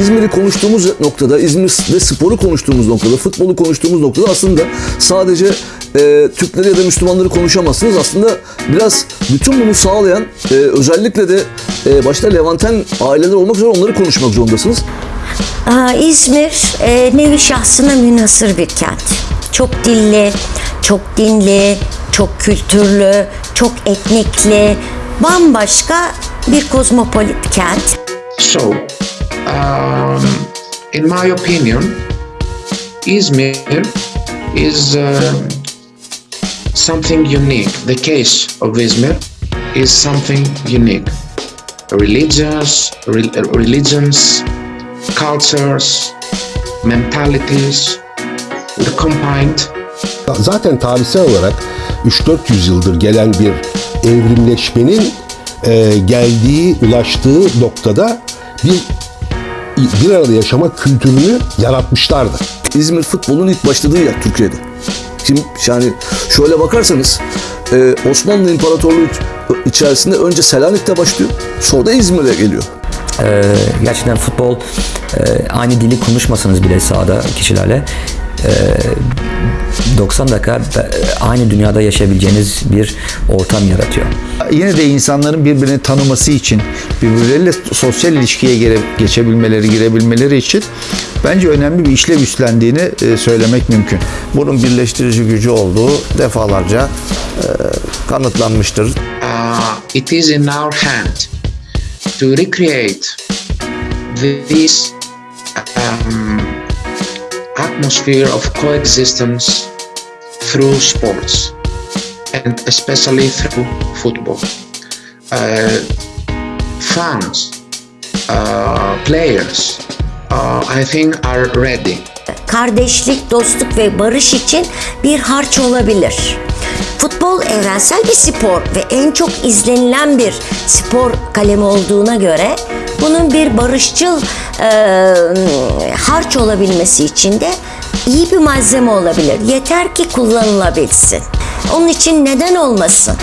İzmir'i konuştuğumuz noktada, İzmir'de sporu konuştuğumuz noktada, futbolu konuştuğumuz noktada aslında sadece e, Türkleri ya da Müslümanları konuşamazsınız. Aslında biraz bütün bunu sağlayan e, özellikle de e, başta Levanten aileler olmak üzere onları konuşmak zorundasınız. Aa, İzmir e, nevi şahsına münhasır bir kent. Çok dilli, çok dinli, çok kültürlü, çok etnikli, bambaşka bir kozmopolit kent. So, um, in my opinion, Izmir is um something unique. The case of Izmir is something unique. Religions, re- religions, cultures, mentalities were combined Zaten tarihsel olarak 3-400 yıldır gelen bir evrimleşmenin e, geldiği, ulaştığı noktada bir bir arada yaşama kültürünü yaratmışlardı. İzmir futbolun ilk başladığı yer Türkiye'de. Şimdi yani şöyle bakarsanız e, Osmanlı İmparatorluğu içerisinde önce Selanik'te başlıyor. Sonra da İzmir'e geliyor. Ee, gerçekten futbol e, aynı dili konuşmasanız bile sahada kişilerle e, 90 dakika e, aynı dünyada yaşayabileceğiniz bir ortam yaratıyor. Yine de insanların birbirini tanıması için, birbirleriyle sosyal ilişkiye gire, geçebilmeleri, girebilmeleri için bence önemli bir işlev üstlendiğini e, söylemek mümkün. bunun birleştirici gücü olduğu defalarca e, kanıtlanmıştır. uh, it is in our hand to recreate this um, atmosphere of coexistence through sports and especially through football. Uh, fans, uh, players, uh, I think are ready. kardeşlik, dostluk ve barış için bir harç olabilir. Futbol evrensel bir spor ve en çok izlenilen bir spor kalemi olduğuna göre bunun bir barışçıl e, harç olabilmesi için de iyi bir malzeme olabilir. Yeter ki kullanılabilsin. Onun için neden olmasın?